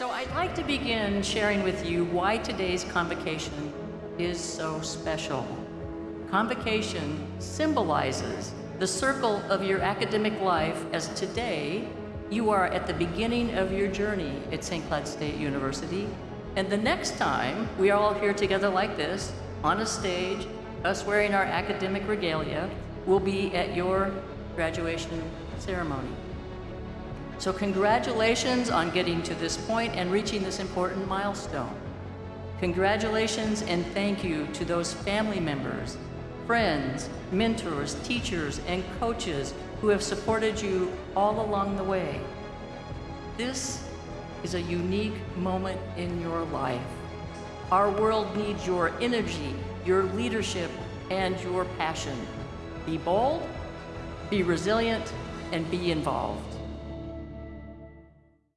So I'd like to begin sharing with you why today's convocation is so special. Convocation symbolizes the circle of your academic life as today you are at the beginning of your journey at St. Cloud State University. And the next time we are all here together like this, on a stage, us wearing our academic regalia, will be at your graduation ceremony. So congratulations on getting to this point and reaching this important milestone. Congratulations and thank you to those family members, friends, mentors, teachers, and coaches who have supported you all along the way. This is a unique moment in your life. Our world needs your energy, your leadership, and your passion. Be bold, be resilient, and be involved.